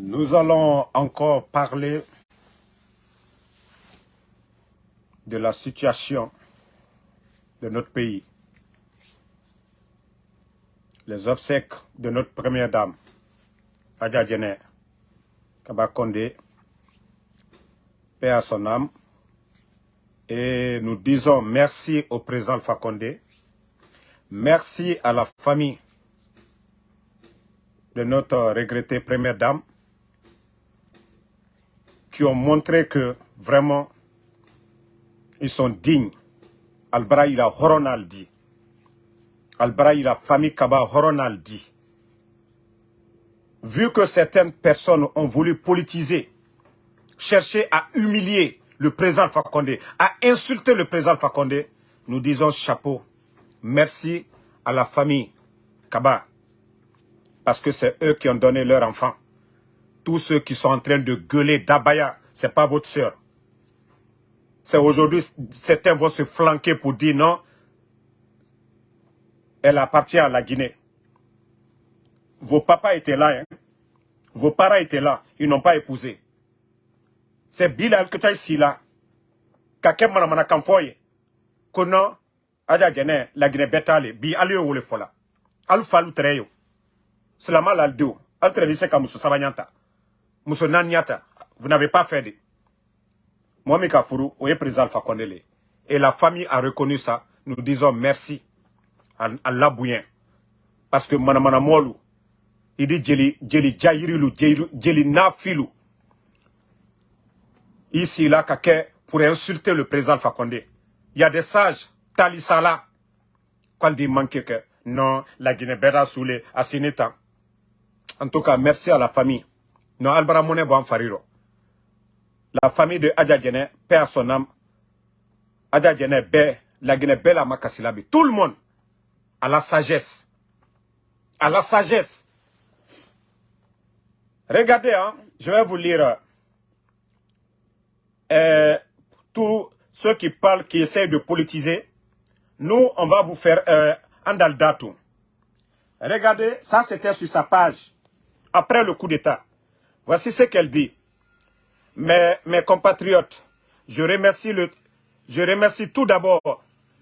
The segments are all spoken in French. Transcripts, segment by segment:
Nous allons encore parler de la situation de notre pays. Les obsèques de notre première dame, Adja Djene Kabakonde, paix à son âme. Et nous disons merci au président Condé, merci à la famille de notre regrettée première dame, qui ont montré que vraiment, ils sont dignes. Albra il a Horonal dit. Albra il famille Kaba Horonal dit. Vu que certaines personnes ont voulu politiser, chercher à humilier le président Fakonde, à insulter le président Fakonde, nous disons chapeau. Merci à la famille Kaba. Parce que c'est eux qui ont donné leur enfant. Tous ceux qui sont en train de gueuler d'Abaya, ce n'est pas votre soeur. C'est aujourd'hui, certains vont se flanquer pour dire non, elle appartient à la Guinée. Vos papas étaient là, hein? vos parents étaient là, ils n'ont pas épousé. C'est Bilal que tu as ici là. Kakem manamana kamfoye. Kono, aja gene, la Guinée betale, bi alio wole fola. Alu falu treyo. Selama l'aldo, al trevise ka muso sabanyanta. Muso nanyata. Vous n'avez pas fait de. Mohamed Kafuru, oui, président Alpha. Et la famille a reconnu ça. Nous disons merci à, à Labouyen. Parce que Manamana Molu, il dit Djeli, Djeli Djairilu, Djeli Nafilu. Ici, là, Kake, pour insulter le président Alpha. Il y a des sages, Talisala, quand il manque que non, la Guinée Bera Soulé, à Sineta. En tout cas, merci à la famille. Non, Albara Mone Fariro. La famille de Adja Djene, père son âme. Adja Djene, Bé, la Guinée Bella Makasilabi. Tout le monde à la sagesse. À la sagesse. Regardez, hein, je vais vous lire euh, tous ceux qui parlent, qui essayent de politiser. Nous, on va vous faire euh, Andaldatu. Regardez, ça c'était sur sa page, après le coup d'État. Voici ce qu'elle dit. Mes, compatriotes, je remercie, tout d'abord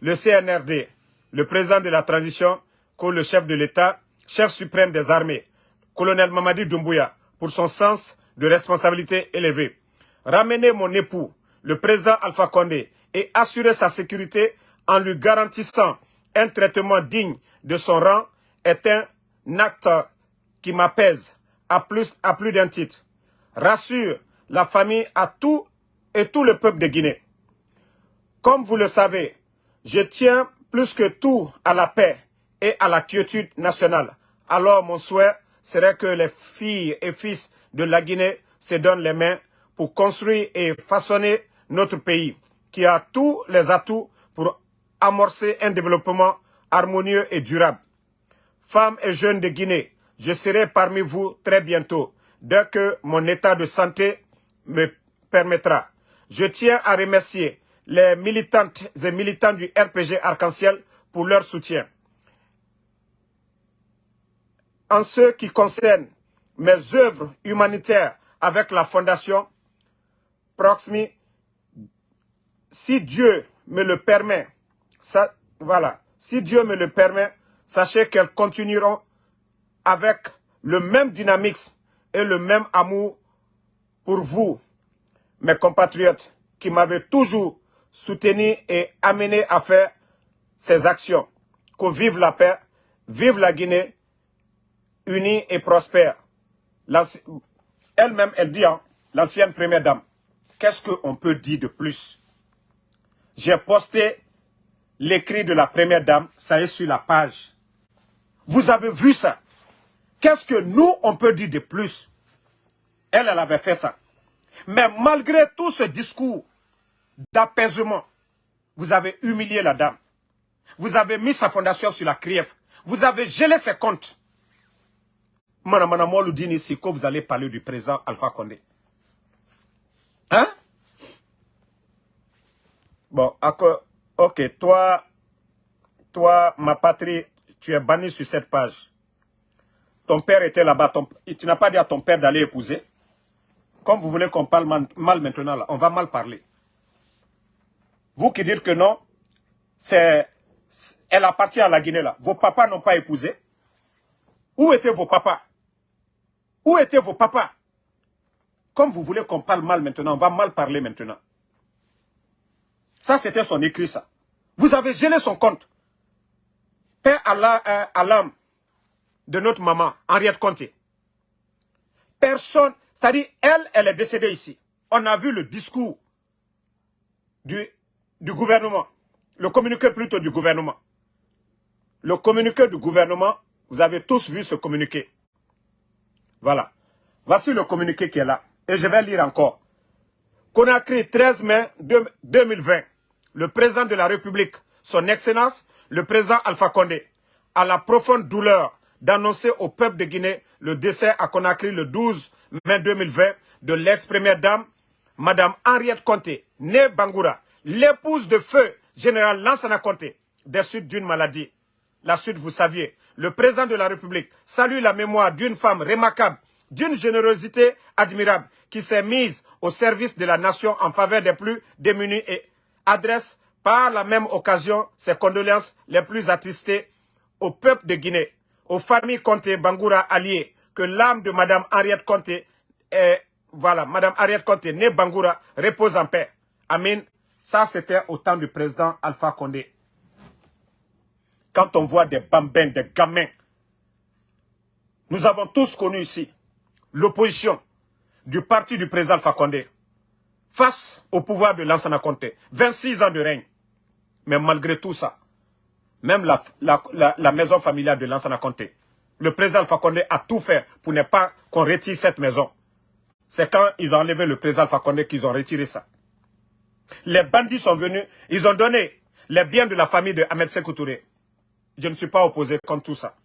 le CNRD, le président de la transition, le chef de l'État, chef suprême des armées, colonel Mamadi Doumbouya, pour son sens de responsabilité élevé. Ramener mon époux, le président Alpha Condé, et assurer sa sécurité en lui garantissant un traitement digne de son rang est un acte qui m'apaise à plus, d'un titre. Rassure la famille à tout et tout le peuple de Guinée. Comme vous le savez, je tiens plus que tout à la paix et à la quiétude nationale. Alors mon souhait serait que les filles et fils de la Guinée se donnent les mains pour construire et façonner notre pays, qui a tous les atouts pour amorcer un développement harmonieux et durable. Femmes et jeunes de Guinée, je serai parmi vous très bientôt, dès que mon état de santé me permettra. Je tiens à remercier les militantes et militants du RPG Arc-en-Ciel pour leur soutien. En ce qui concerne mes œuvres humanitaires avec la Fondation Proxmi, si Dieu me le permet, ça, voilà, si Dieu me le permet, sachez qu'elles continueront avec le même dynamisme et le même amour pour vous, mes compatriotes, qui m'avaient toujours soutenu et amené à faire ces actions. Que vive la paix, vive la Guinée, unie et prospère. Elle-même, elle dit, hein, l'ancienne première dame, qu'est-ce qu'on peut dire de plus? J'ai posté l'écrit de la première dame, ça est sur la page. Vous avez vu ça Qu'est-ce que nous, on peut dire de plus? Elle, elle avait fait ça. Mais malgré tout ce discours d'apaisement, vous avez humilié la dame. Vous avez mis sa fondation sur la criève. Vous avez gelé ses comptes. Mana dit ici que vous allez parler du président Alpha Condé. Hein? Bon, ok, toi, toi, ma patrie, tu es banni sur cette page. Ton père était là-bas, tu n'as pas dit à ton père d'aller épouser. Comme vous voulez qu'on parle mal maintenant, là, on va mal parler. Vous qui dites que non, c'est, elle appartient à la Guinée là. Vos papas n'ont pas épousé. Où étaient vos papas? Où étaient vos papas? Comme vous voulez qu'on parle mal maintenant, on va mal parler maintenant. Ça, c'était son écrit, ça. Vous avez gelé son compte. Père à euh, l'âme de notre maman, Henriette Conté. Personne, c'est-à-dire, elle, elle est décédée ici. On a vu le discours du, du gouvernement, le communiqué plutôt du gouvernement. Le communiqué du gouvernement, vous avez tous vu ce communiqué. Voilà. Voici le communiqué qui est là. Et je vais lire encore. Conakry, 13 mai 2020. Le président de la République, son Excellence, le président Alpha Condé, a la profonde douleur d'annoncer au peuple de Guinée le décès à Conakry le 12 mai 2020 de l'ex-première dame, Madame Henriette Conté, née Bangoura, l'épouse de feu général Lansana Conté, des suites d'une maladie. La suite, vous saviez, le président de la République salue la mémoire d'une femme remarquable, d'une générosité admirable, qui s'est mise au service de la nation en faveur des plus démunis et adresse par la même occasion ses condoléances les plus attristées au peuple de Guinée, aux familles Conté Bangoura alliées, que l'âme de Madame Henriette Conté, est, voilà, Madame Henriette Conté, née Bangoura, repose en paix. Amen. Ça, c'était au temps du président Alpha Condé. Quand on voit des bambins, des gamins, nous avons tous connu ici l'opposition du parti du président Alpha Condé face au pouvoir de Lansana Conté. 26 ans de règne. Mais malgré tout ça, même la, maison familiale de Lansana Conté. Le président Alpha a tout fait pour ne pas qu'on retire cette maison. C'est quand ils ont enlevé le président Alpha Condé qu'ils ont retiré ça. Les bandits sont venus, ils ont donné les biens de la famille de Ahmed Je ne suis pas opposé contre tout ça.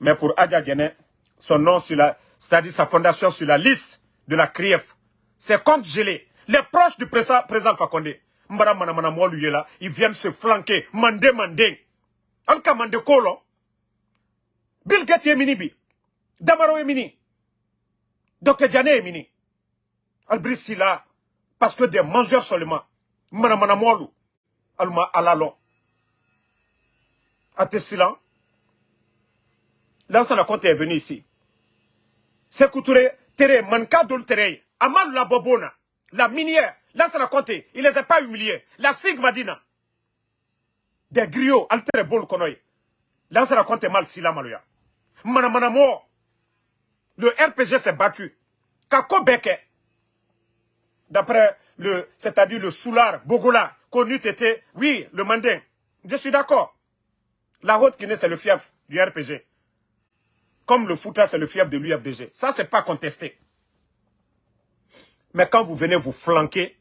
Mais pour Adja Guéné, son nom sur la, c'est-à-dire sa fondation sur la liste de la CRIEF, c'est contre gelé. Les proches du président, président Condé, mbara mana mana molu yela ils viennent se flanquer mande mande. Alka mande kolo. Bill Gates est mini bi. Damaro est mini. Dr Diane est mini. Parce que des mangeurs seulement. Mana mana molu. Alma alalo. Atesilan L'ancien compte est venu ici. C'est couturé, tere, manka dol tere, la bobona, la minière, Là, ça l'a compté. Il les a pas humiliés. La Sigma Dina. Des griots, alter bol konoy. Là, ça l'a compté mal si la maluya. Mana mana. Le RPG s'est battu. Kako beke. D'après le, c'est-à-dire le soulard, Bogola, connu oui, le mandin. Je suis d'accord. La Haute-Guinée, c'est le fief du RPG. Comme le Fouta, c'est le fief de l'UFDG. Ça, c'est pas contesté. Mais quand vous venez vous flanquer,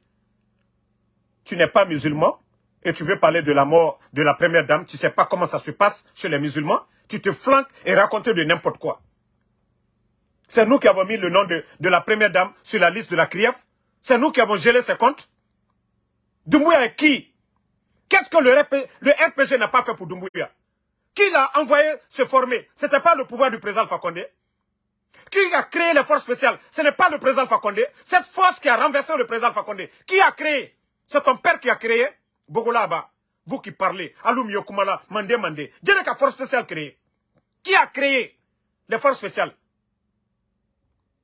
tu n'es pas musulman et tu veux parler de la mort de la première dame, tu ne sais pas comment ça se passe chez les musulmans, tu te flanques et racontes de n'importe quoi. C'est nous qui avons mis le nom de, de, la première dame sur la liste de la CRIEF. C'est nous qui avons gelé ses comptes. Doumbouya est qui? Qu'est-ce que le, le RPG n'a pas fait pour Doumbouya? Qui l'a envoyé se former? Ce n'était pas le pouvoir du président Fakonde. Qui a créé les forces spéciales? Ce n'est pas le président Fakonde. Cette force qui a renversé le président Fakonde. Qui a créé? C'est ton père qui a créé Bogolaba. Vous qui parlez, Alum Yokumala, Mandé Mandé. Dieu n'a force spéciale créée. Qui a créé les forces spéciales?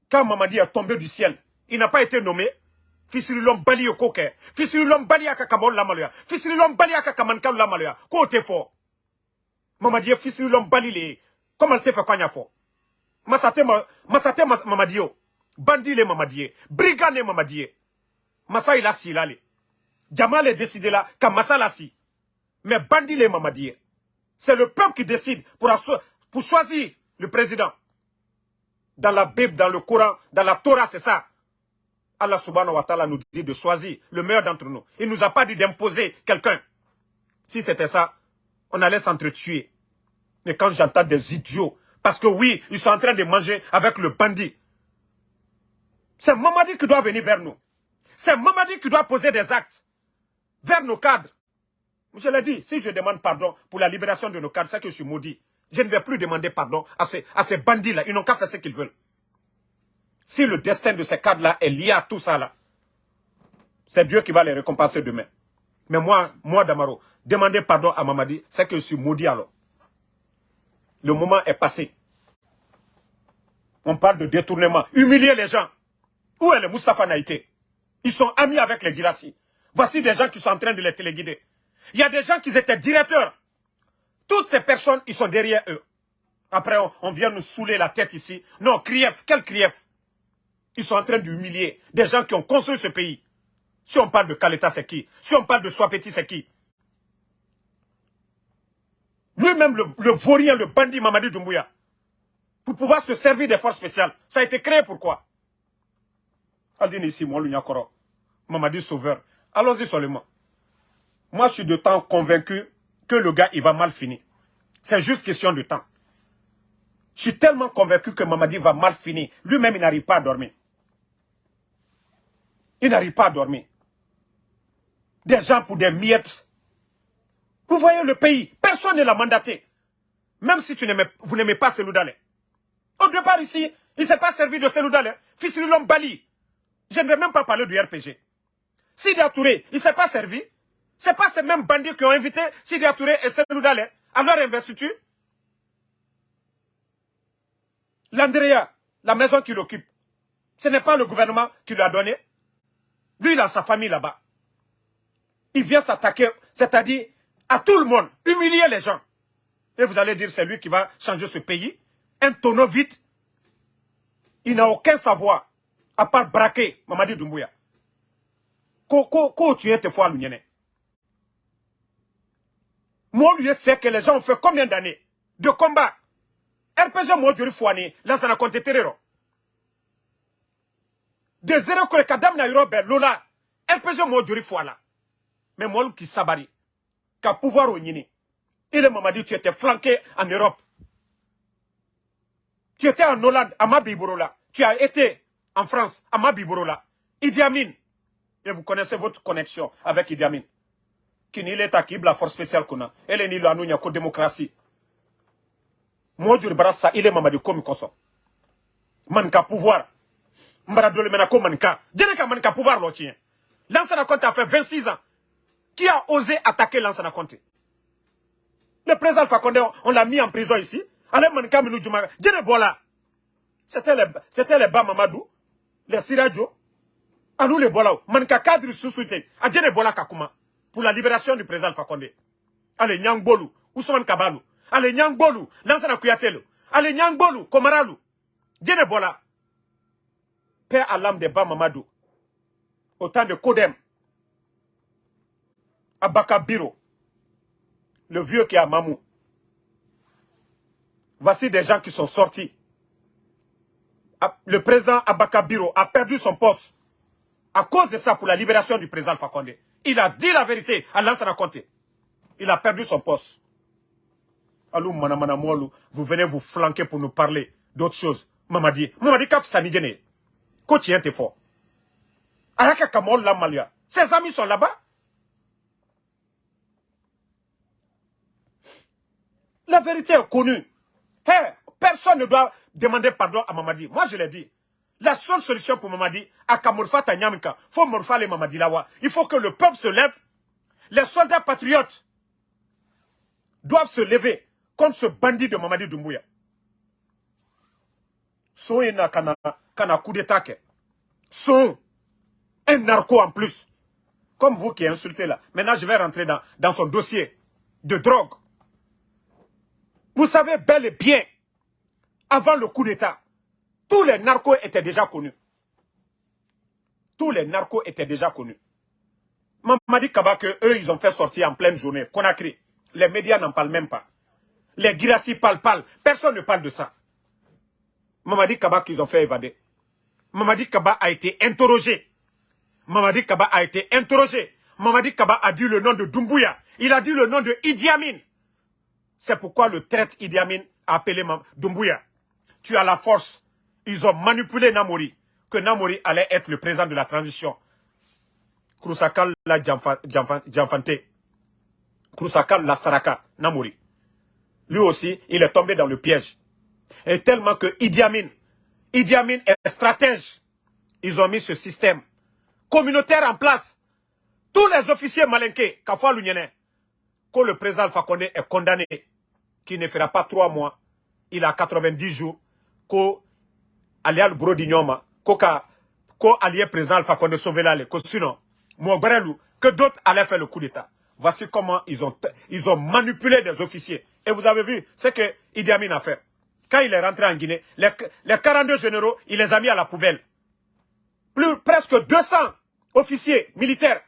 Quand Mamadi est tombé du ciel, il n'a pas été nommé. Bali yokoke. Fisirilom bali akakamon lamaluya. Fisirilom bali akakamankan lamaluya. Ko te fort. Mamadi est fisirilom bali le. Te fait quoi fort Masate masate Mamadi yo. Bandi le Mamadi. Brigand le Mamadi. Masa il a silale. Jamal est décidé là, Massalassi. Mais Bandi les Mamadi. C'est le peuple qui décide pour, pour choisir le président. Dans la Bible, dans le Coran, dans la Torah, c'est ça. Allah subhanahu wa ta'ala nous dit de choisir le meilleur d'entre nous. Il nous a pas dit d'imposer quelqu'un. Si c'était ça, on allait s'entretuer. Mais quand j'entends des idiots, parce que oui, ils sont en train de manger avec le bandit. C'est Mamadi qui doit venir vers nous. C'est Mamadi qui doit poser des actes vers nos cadres. Je l'ai dit, si je demande pardon pour la libération de nos cadres, c'est que je suis maudit. Je ne vais plus demander pardon à ces, à ces bandits-là. Ils n'ont qu'à faire ce qu'ils veulent. Si le destin de ces cadres-là est lié à tout ça, là, c'est Dieu qui va les récompenser demain. Mais moi, moi Damaro, demander pardon à Mamadi, c'est que je suis maudit alors. Le moment est passé. On parle de détournement. Humilier les gens. Où est le Moustapha Naïté? Ils sont amis avec les Girassi. Voici des gens qui sont en train de les téléguider. Il y a des gens qui étaient directeurs. Toutes ces personnes, ils sont derrière eux. Après, on, vient nous saouler la tête ici. Non, Krief, quel Krief? Ils sont en train d'humilier des gens qui ont construit ce pays. Si on parle de Kaleta, c'est qui? Si on parle de Swapeti, c'est qui? Lui-même, le, vaurien, le bandit Mamadi Doumbouya, pour pouvoir se servir des forces spéciales. Ça a été créé pourquoi? Aldini ici, moi, Mamadi Sauveur. Allons-y seulement. Moi, je suis de temps convaincu que le gars, il va mal finir. C'est juste question de temps. Je suis tellement convaincu que Mamadi va mal finir. Lui-même, il n'arrive pas à dormir. Il n'arrive pas à dormir. Des gens pour des miettes. Vous voyez le pays, personne ne l'a mandaté. Même si tu vous n'aimez pas Seloudalé. Au départ ici, il ne s'est pas servi de Seloudalé. Fils de l'homme Bali. Je ne vais même pas parler du RPG. Sidi Touré, il ne s'est pas servi. Ce n'est pas ces mêmes bandits qui ont invité Sidi Touré et Seloudalé à leur investiture. L'Andrea, la maison qu'il occupe, ce n'est pas le gouvernement qui lui a donné. Lui, il a sa famille là-bas. Il vient s'attaquer, c'est-à-dire à tout le monde, humilier les gens. Et vous allez dire, c'est lui qui va changer ce pays. Un tonneau vide. Il n'a aucun savoir, à part braquer Mamadi Doumbouya. Ko tu es tes fois Moi, lui, c'est que les gens ont fait combien d'années de combat? RPG moi, je fouani, là, ça n'a compté terreur. De zéro que le kadam na yorobe, lola, RPG moi, je fouala. Mais moi, qui sabari, qu'à pouvoir au nini. Il m'a dit, tu étais flanqué en Europe. Tu étais en Hollande, à Mabiborola. Tu as été en France, à Mabiborola. Idi Amin. Et vous connaissez votre connexion avec Idi Amin. Qui n'est l'état qui la force spéciale qu'on a. Elle est ni la nounia que démocratie. Moi, je barasa, il est mamadi comme koso. Manka pouvoir. Mbara dole mena ko manka. Djeneka manka pouvoir lo tien. Lansana Conte a fait 26 ans. Qui a osé attaquer Lansana Conte Le président Fakonde, on l'a mis en prison ici. Allez, manka minou djuma. Djene bola. C'était les, c'était les Bamamadou, les Siradjo. Alou les bola. Manka cadre sous-soutien. A djene bola kakuma. Pour la libération du président Fakonde. Allez, Nyangbolou. Ousmane Kabalou. Ale Nyangbolu, Lansana Kuyatelo. Ale Nyangbolu, Komaralu. Bola. Père à l'âme de Bamamadou. Autant de Kodem. Abaka Biro. Le vieux qui a Mamou. Voici des gens qui sont sortis. Le président Abaka Biro a perdu son poste. À cause de ça, pour la libération du président Fakonde. Il a dit la vérité à Lansana Conte. Il a perdu son poste vous venez vous flanquer pour nous parler d'autres choses. Mamadi, Mamadi kaf sanigene. Ko tient fort. Araka kamol la malia. Ses amis sont là-bas. La vérité est connue. personne ne doit demander pardon à Mamadi. Moi, je l'ai dit. La seule solution pour Mamadi, à Kamurfa Tanyamika, faut morfa les Mamadi Lawa. Il faut que le peuple se lève. Les soldats patriotes doivent se lever contre ce bandit de Mamadi Doumbouya. Son un coup d'état. Son, un narco en plus. Comme vous qui insultez là. Maintenant, je vais rentrer dans son dossier de drogue. Vous savez bel et bien, avant le coup d'état, tous les narcos étaient déjà connus. Tous les narcos étaient déjà connus. Mamadi Kaba que eux, ils ont fait sortir en pleine journée. Conakry. Les médias n'en parlent même pas. Les Girassi parlent, parlent. Personne ne parle de ça. Mamadi Kaba qu'ils ont fait évader. Mamadi Kaba a été interrogé. Mamadi Kaba a été interrogé. Mamadi Kaba a dit le nom de Doumbouya. Il a dit le nom de Idi Amin. C'est pourquoi le traite Idi Amin a appelé Doumbouya. Tu as la force. Ils ont manipulé Namori. Que Namori allait être le président de la transition. Krusakal la Djamfante. Krusakal la Saraka. Namori. lui aussi, il est tombé dans le piège. Et tellement que Idi Amin, est stratège. Ils ont mis ce système communautaire en place. Tous les officiers malinqués, Kafwa Lunyene, que le président Alpha est condamné, qui ne fera pas trois mois, il a 90 jours, que Alial Brodignoma, que allié président Alpha Condé là, que sinon, que d'autres allaient faire le coup d'État. Voici comment ils ont, ils ont manipulé des officiers. Et vous avez vu ce que Idi Amin a fait. Quand il est rentré en Guinée, les, 42 généraux, il les a mis à la poubelle. Plus, presque 200 officiers militaires,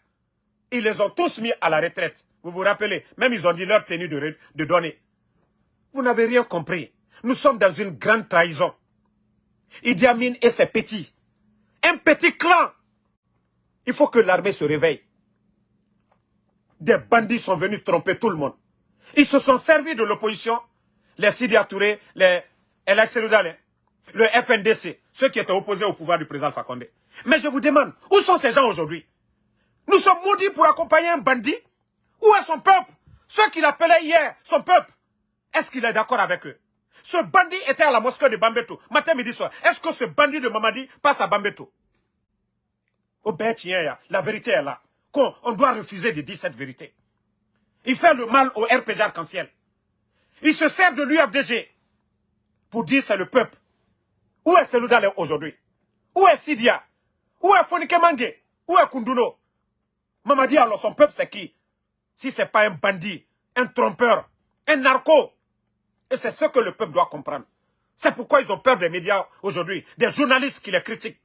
ils les ont tous mis à la retraite. Vous vous rappelez Même ils ont dit leur tenue de, de donner. Vous n'avez rien compris. Nous sommes dans une grande trahison. Idi Amin et ses petits. Un petit clan. Il faut que l'armée se réveille. Des bandits sont venus tromper tout le monde. Ils se sont servis de l'opposition, les Sidi Touré, les le FNDC, ceux qui étaient opposés au pouvoir du président Fakonde. Mais je vous demande, où sont ces gens aujourd'hui? Nous sommes maudits pour accompagner un bandit Où est son peuple? Ceux qu'il appelait hier, son peuple. Est-ce qu'il est, d'accord avec eux? Ce bandit était à la mosquée de Bambeto, matin, midi, soir. Est-ce que ce bandit de Mamadi passe à Bambeto? Au la vérité est là. On doit refuser de dire cette vérité. Il fait le mal au RPG arc-en-ciel. Il se sert de l'UFDG pour dire c'est le peuple. Où est Seloudale aujourd'hui? Où est Sidia? Où est Fonike Mange Où est Kunduno Mamadi alors son peuple c'est qui? Si c'est pas un bandit, un trompeur, un narco. Et c'est ce que le peuple doit comprendre. C'est pourquoi ils ont peur des médias aujourd'hui, des journalistes qui les critiquent.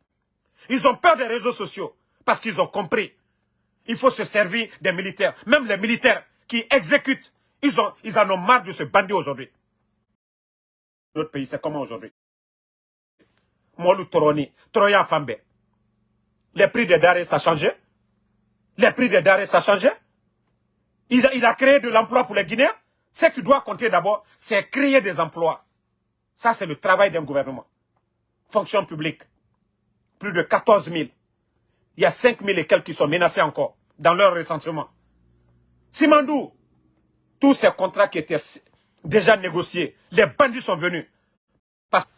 Ils ont peur des réseaux sociaux parce qu'ils ont compris. Il faut se servir des militaires. Même les militaires qui exécutent, ils, ont, ils en ont marre de ce bandit aujourd'hui. Notre pays, c'est comment aujourd'hui? Molu Toroni, Troya Fambe. Les prix des denrées, ça a changé. Les prix des denrées, ça a changé. Il a créé de l'emploi pour les Guinéens? Ce qui doit compter d'abord, c'est créer des emplois. Ça, c'est le travail d'un gouvernement. Fonction publique. Plus de 14 000. Il y a 5 000 et quelques qui sont menacés encore dans leur recensement. Simandou, tous ces contrats qui étaient déjà négociés, les bandits sont venus. Parce que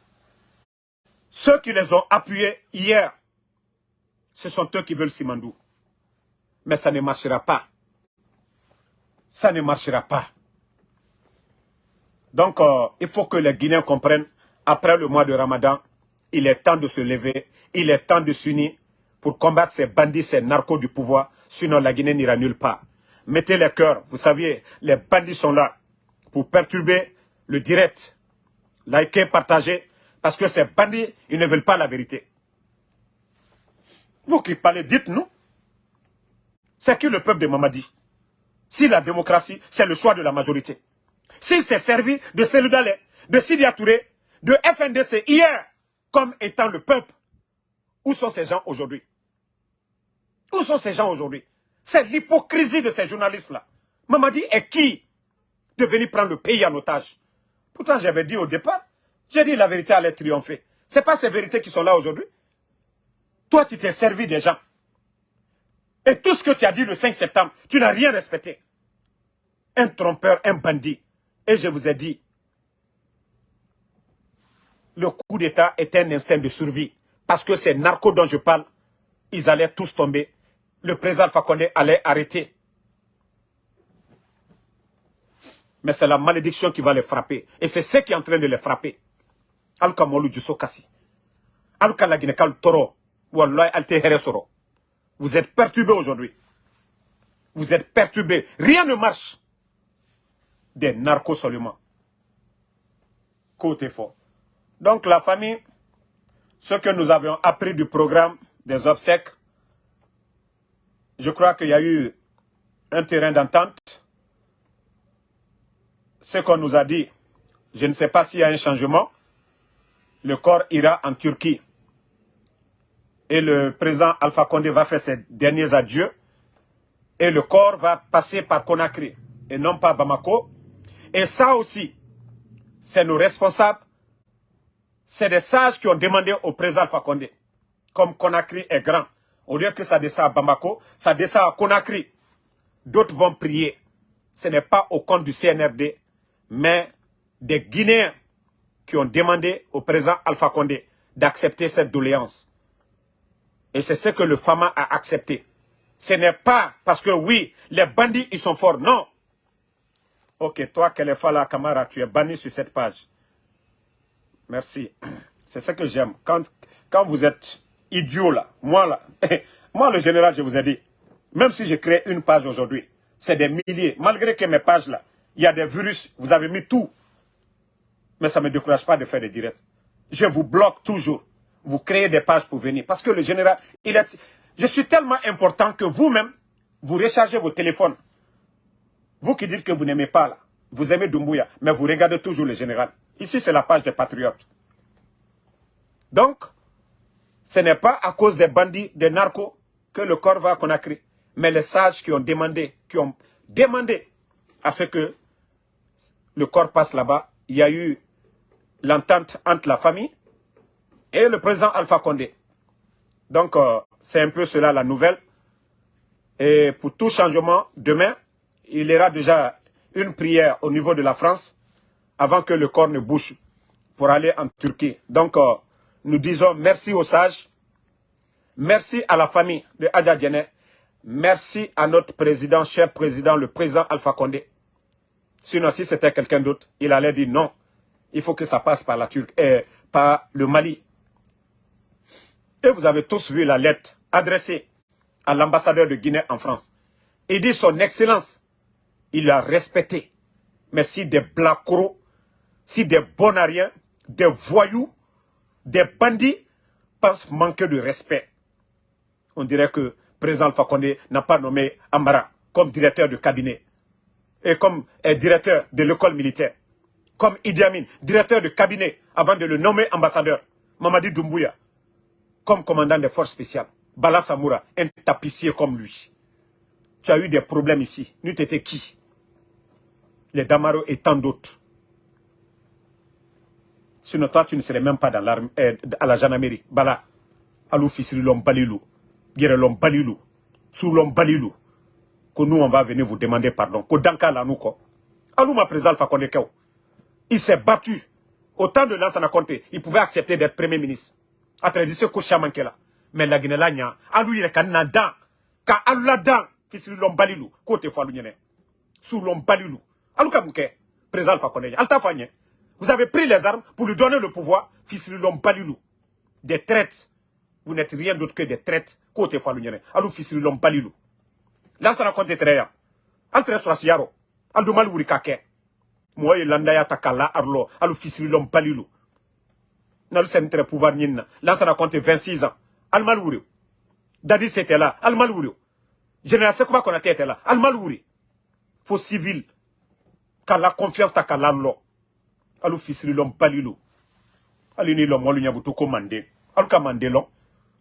ceux qui les ont appuyés hier, ce sont eux qui veulent Simandou. Mais ça ne marchera pas. Ça ne marchera pas. Donc, euh, il faut que les Guinéens comprennent, après le mois de Ramadan, il est temps de se lever, il est temps de s'unir pour combattre ces bandits, ces narcos du pouvoir, sinon la Guinée n'ira nulle part. Mettez les cœurs, vous saviez, les bandits sont là pour perturber le direct. Likez, partagez, parce que ces bandits, ils ne veulent pas la vérité. Vous qui parlez, dites-nous. C'est qui le peuple de Mamadi? Si la démocratie, c'est le choix de la majorité. S'il s'est servi de Seludale, de Sidi Touré, de FNDC hier, comme étant le peuple, où sont ces gens aujourd'hui? Où sont ces gens aujourd'hui? C'est l'hypocrisie de ces journalistes-là. Mamadi est qui de venir prendre le pays en otage? Pourtant, j'avais dit au départ, j'ai dit la vérité allait triompher. Ce n'est pas ces vérités qui sont là aujourd'hui. Toi, tu t'es servi des gens. Et tout ce que tu as dit le 5 septembre, tu n'as rien respecté. Un trompeur, un bandit. Et je vous ai dit, le coup d'État est un instinct de survie. Parce que ces narcos dont je parle, ils allaient tous tomber le président Fakonde allait arrêter. Mais c'est la malédiction qui va les frapper. Et c'est ce qui est en train de les frapper. Alka molu juso kasi. Alka la kal toro. Wallahi alte soro. Vous êtes perturbés aujourd'hui. Vous êtes perturbés. Rien ne marche. Des narcos seulement. Côté fort. Donc la famille, ce que nous avions appris du programme des obsèques, je crois qu'il y a eu un terrain d'entente. Ce qu'on nous a dit, je ne sais pas s'il y a un changement. Le corps ira en Turquie. Et le président Alpha Condé va faire ses derniers adieux. Et le corps va passer par Conakry et non pas Bamako. Et ça aussi, c'est nos responsables. C'est des sages qui ont demandé au président Alpha Condé. Comme Conakry est grand, au lieu que ça descend à Bamako, ça descend à Conakry. D'autres vont prier. Ce n'est pas au compte du CNRD, mais des Guinéens qui ont demandé au président Alpha Condé d'accepter cette doléance. Et c'est ce que le FAMA a accepté. Ce n'est pas parce que oui, les bandits, ils sont forts. Non. Ok, toi, Kelefala Kamara, tu es banni sur cette page. Merci. C'est ce que j'aime. Quand, quand vous êtes idiot là, moi là, moi le général, je vous ai dit, même si je crée une page aujourd'hui, c'est des milliers. Malgré que mes pages là, il y a des virus, vous avez mis tout. Mais ça ne me décourage pas de faire des directs. Je vous bloque toujours. Vous créez des pages pour venir. Parce que le général, il est... Je suis tellement important que vous-même, vous rechargez vos téléphones. Vous qui dites que vous n'aimez pas là, vous aimez Doumbouya, mais vous regardez toujours le général. Ici, c'est la page des patriotes. Donc, ce n'est pas à cause des bandits, des narcos, que le corps va à Conakry. Mais les sages qui ont demandé, qui ont demandé à ce que le corps passe là-bas, il y a eu l'entente entre la famille et le président Alpha Condé. Donc, euh, c'est un peu cela la nouvelle. Et pour tout changement, demain, il y aura déjà une prière au niveau de la France avant que le corps ne bouge pour aller en Turquie. Donc, euh, nous disons merci aux sages, merci à la famille de Adja merci à notre président, cher président, le président Alpha Condé. Sinon, si c'était quelqu'un d'autre, il allait dire non, il faut que ça passe par la Turquie, euh, par le Mali. Et vous avez tous vu la lettre adressée à l'ambassadeur de Guinée en France. Il dit son excellence, il a respecté. Mais si des blacros, si des bonariens, des voyous, des bandits pensent manquer de respect, on dirait que président Alpha Condé n'a pas nommé Amara comme directeur de cabinet et comme eh, directeur de l'école militaire, comme Idi Amin, directeur de cabinet avant de le nommer ambassadeur, Mamadi Doumbouya, comme commandant des forces spéciales, Bala Samoura, un tapissier comme lui. Tu as eu des problèmes ici. Nous t'étais qui? Les Damaro et tant d'autres. Sinon, toi, tu ne serais même pas dans eh, à la gendarmerie. Bala, alou fisri l'homme balilou, guerre l'homme balilou, sous balilou. Que nous, on va venir vous demander pardon. Que danka la nous, quoi. Alou ma présence, Il s'est battu. Au temps de Lansana Conté, il pouvait accepter d'être premier ministre. A tradition ko shaman kela. Mais la Guinée nya, alou na dan. Ka alou la dan, l'homme balilou, côté fois balilou. Alou kamouke, président Fakonde. Alta fanye. Vous avez pris les armes pour lui donner le pouvoir, fils de l'homme balilou. Des traites. Vous n'êtes rien d'autre que des traites. Côté Falounyane. Alou fils de l'homme balilou. Là, ça raconte très bien. Entre sur Siaro. Aldo malwuri kake. Moi, il landaya takala arlo. Alou fils de l'homme balilou. Très pouvoir nina. Là, ça raconte 26 ans. Al malwuri. Dadi c'était là. Al malwuri. Général Sekouba Konaté était là. Al malwuri. Faut civil. Kala confiance takala lo alu fisiri lom palilu ali ni lom walu nyabutu ko mande. Alu ka mande lom.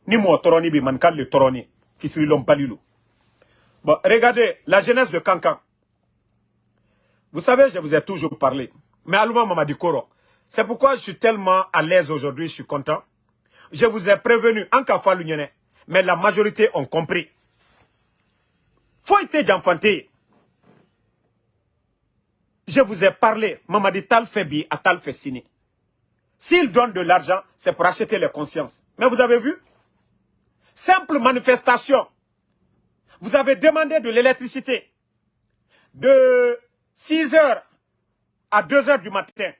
Ni mo toroni bi man le toroni. Fisiri lom bon regardez la jeunesse de Cancan vous savez je vous ai toujours parlé. Mais Aluma Mamadi Koro c'est pourquoi je suis tellement à l'aise aujourd'hui je suis content. Je vous ai prévenu en cas mais la majorité ont compris. Faut être d'enfanter je vous ai parlé, Mamadi Tal fait bi, à Tal fait signer. S'il donne de l'argent, c'est pour acheter les consciences. Mais vous avez vu? Simple manifestation. Vous avez demandé de l'électricité de 6 heures à 2 heures du matin.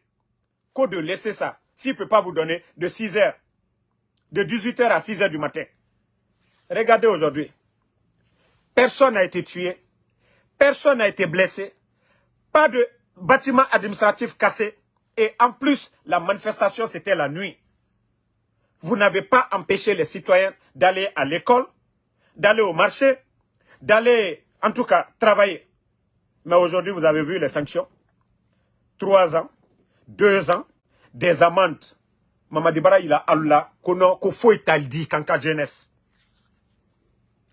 Qu'au de laisser ça, s'il ne peut pas vous donner de 6 heures, de 18 heures à 6 heures du matin. Regardez aujourd'hui. Personne n'a été tué. Personne n'a été blessé pas de bâtiment administratif cassé. Et en plus, la manifestation, c'était la nuit. Vous n'avez pas empêché les citoyens d'aller à l'école, d'aller au marché, d'aller, en tout cas, travailler. Mais aujourd'hui, vous avez vu les sanctions. Trois ans, deux ans, des amendes. Mamadi il a qu'on kanka jeunesse.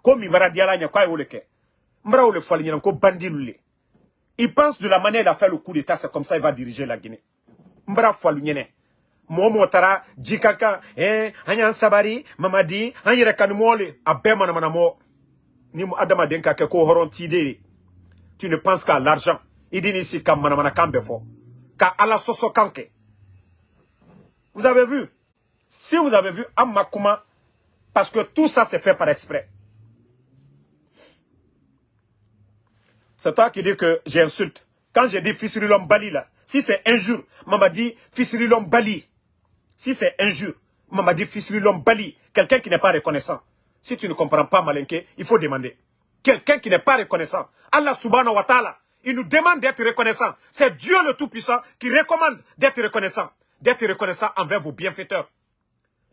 Comme il dire là, il a quoi, il a fali, il a bandi il pense de la manière d'a fait le coup d'état, c'est comme ça qu'il va diriger la Guinée. Mbra Falunyene. Momo tara, jikaka, eh, anyan sabari, mamadi, anyere kanumole, abema na manamo. Ni adama denka ke ko horon tidere. Tu ne penses qu'à l'argent. Il dit ici kam manamana kambe fo. ka ala soso kanke. Vous avez vu? Si vous avez vu Amakuma, parce que tout ça c'est fait par exprès. C'est toi qui dis que j'insulte. Quand j'ai dit Fisirilom Bali là, si c'est injure, maman dit Fisirilom Bali. Si c'est injure, maman dit Fisirilom Bali. Quelqu'un qui n'est pas reconnaissant. Si tu ne comprends pas Malinké, il faut demander. Quelqu'un qui n'est pas reconnaissant. Allah subhanahu wa ta'ala, il nous demande d'être reconnaissant. C'est Dieu le Tout-Puissant qui recommande d'être reconnaissant. D'être reconnaissant envers vos bienfaiteurs.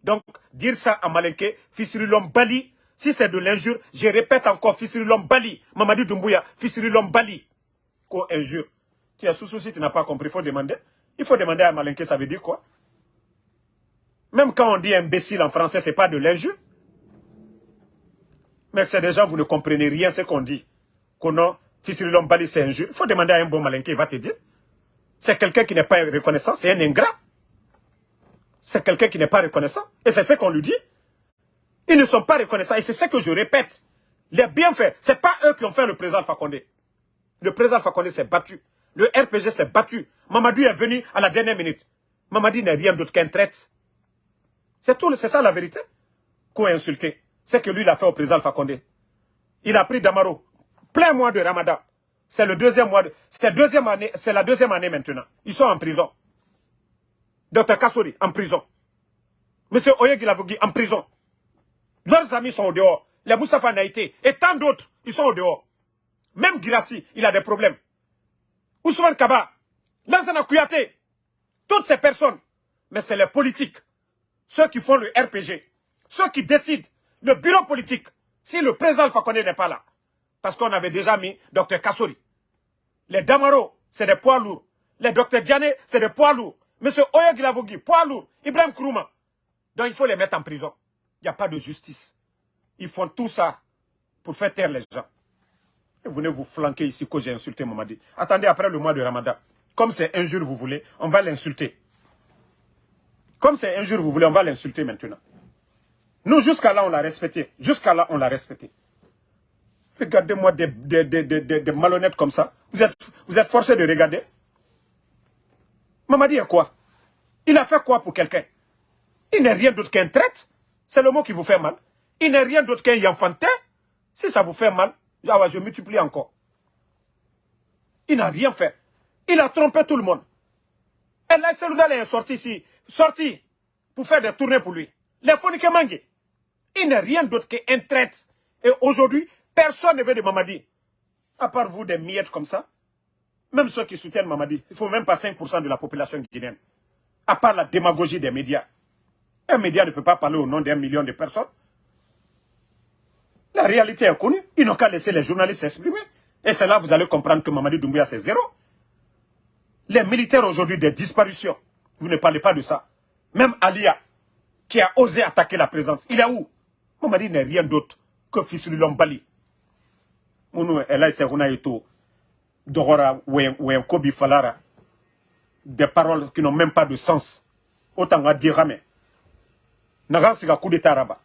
Donc, dire ça à Malinké, Fisirilom Bali, si c'est de l'injure, je répète encore, Fisirilom Bali, Mamadi Doumbouya, Fisirilom Bali. Quoi, injure. Tu es sous si tu n'as pas compris, il faut demander. Il faut demander à Malinké, ça veut dire quoi? Même quand on dit imbécile en français, c'est pas de l'injure? Mais c'est déjà, vous ne comprenez rien ce qu'on dit. Qu'on a, Fisirilom Bali, c'est injure. Il faut demander à un bon Malinké, il va te dire. C'est quelqu'un qui n'est pas reconnaissant, c'est un ingrat. C'est quelqu'un qui n'est pas reconnaissant. Et c'est ce qu'on lui dit. Ils ne sont pas reconnaissants. Et c'est ce que je répète. Les bienfaits, ce n'est pas eux qui ont fait le président Fakonde. Le président Fakonde s'est battu. Le RPG s'est battu. Mamadou est venu à la dernière minute. Mamadou n'est rien d'autre qu'un traître. C'est tout, c'est ça la vérité. Qu'on a insulté. C'est que lui, il a fait au président Fakonde. Il a pris Damaro. Plein mois de Ramadan. C'est le deuxième mois. Année. C'est la deuxième année maintenant. Ils sont en prison. Docteur Kassori, en prison. Monsieur Oyegilavogui, en prison. Leurs amis sont au dehors. Les Moussafa Naïté et tant d'autres, ils sont au dehors. Même Girassi, il a des problèmes. Ousmane Kaba, Lansana Kouyaté, toutes ces personnes. Mais c'est les politiques. Ceux qui font le RPG. Ceux qui décident. Le bureau politique. Si le président Fakone n'est pas là. Parce qu'on avait déjà mis Dr Kassori. Les Damaro, c'est des poids lourds. Les Dr Diane, c'est des poids lourds. Monsieur Oyegilavogui, poids lourd. Ibrahim Kourouma. Donc il faut les mettre en prison. N'y a pas de justice. Ils font tout ça pour faire taire les gens. Et vous venez vous flanquer ici que j'ai insulté Mamadi. Attendez, après le mois de Ramadan, comme c'est un jour vous voulez, on va l'insulter. Comme c'est un jour vous voulez, on va l'insulter maintenant. Nous, jusqu'à là, on l'a respecté. Jusqu'à là, on l'a respecté. Regardez-moi des, des, malhonnêtes comme ça. Vous êtes, vous êtes forcés de regarder. Mamadi est quoi? Il a fait quoi pour quelqu'un? Il n'est rien d'autre qu'un traite. C'est le mot qui vous fait mal. Il n'est rien d'autre qu'un enfantin. Si ça vous fait mal, je multiplie encore. Il n'a rien fait. Il a trompé tout le monde. Et là, Seloudal est sorti ici, sorti pour faire des tournées pour lui. Les Mangue. Il n'est rien d'autre qu'un traite. Et aujourd'hui, personne ne veut de Mamadi. À part vous, des miettes comme ça. Même ceux qui soutiennent Mamadi, il ne faut même pas 5% de la population guinéenne. À part la démagogie des médias. Un média ne peut pas parler au nom d'un million de personnes. La réalité est connue. Ils n'ont qu'à laisser les journalistes s'exprimer. Et c'est là que vous allez comprendre que Mamadi Doumbouya, c'est zéro. Les militaires aujourd'hui, des disparitions. Vous ne parlez pas de ça. Même Alia, qui a osé attaquer la présence, il est où? Mamadi n'est rien d'autre que fils de Lombali. Mounou, Elaï Serouna Eto, Dogora, Kobi Falara. Des paroles qui n'ont même pas de sens. Autant à dire, mais naga siga coup d'état raba.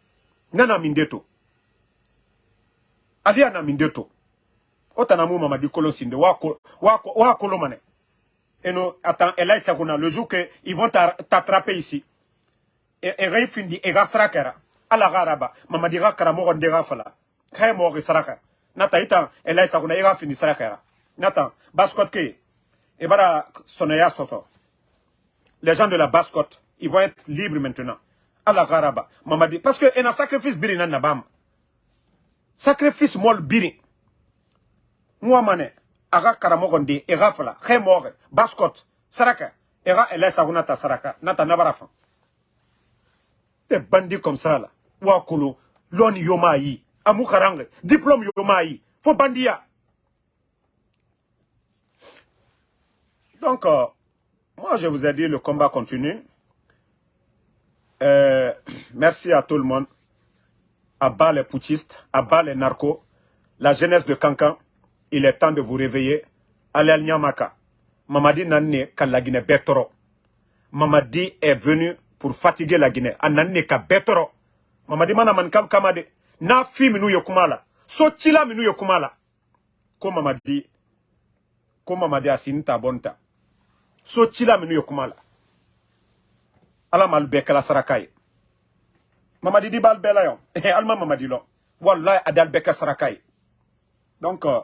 Nana mindeto. Ali ana mindeto. Otana mu mamadi kolo sinde. Wa wa wa kolo mane. Eno attends et là saguna le jour que ils vont t'attraper ici. Et et refindi et gasrakera ala garaba mamadi ga karamo ndega fala. Kay mo gasraka nata ita et là saguna ega fini sarakera nata baskot ke. Et bara sonaya soto. Les gens de la baskote ils vont être libres maintenant ala garaba. Mamadi parce que ena sacrifice biri na nabam. Sacrifice mol biri. Moi mané aga karamogo ndi ega saraka. Ega ele saguna ta saraka nata nabarafa des bandits comme ça là. Wa kolo loni yoma yi amu karange diplôme yoma yi fo bandia. Donc euh, moi je vous ai dit le combat continue euh, merci à tout le monde. À bas les putschistes, à bas les narcos, la jeunesse de Cancan, il est temps de vous réveiller. Allez Nyamaka. Mamadi Nane la Guinée Betoro. Mamadi est venu pour fatiguer la Guinée. Anane ka Betoro. Mamadi mana man kam kamade. Na fi minu yokumala. So chila minu yokumala. Ko Mamadi. Ko Mamadi asinta bonta. so cila minnu ye kuma la ala m'alu bɛɛ kɛla saraka ye mamadi di b'alu bɛɛ la yan alima mamadi lɔ wallahi a d'al bɛɛ saraka donc euh,